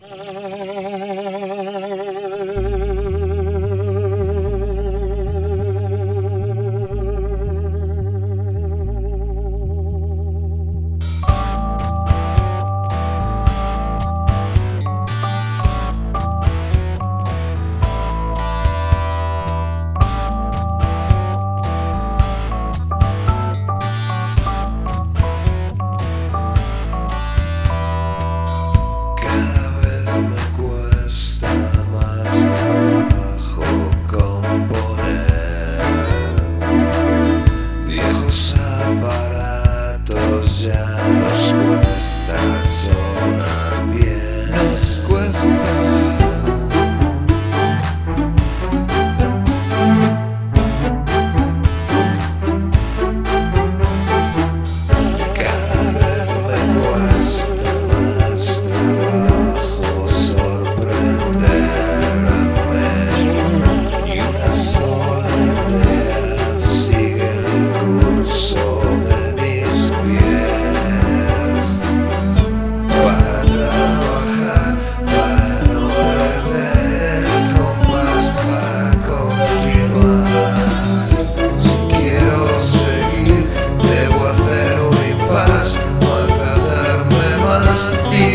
Bye. nasci.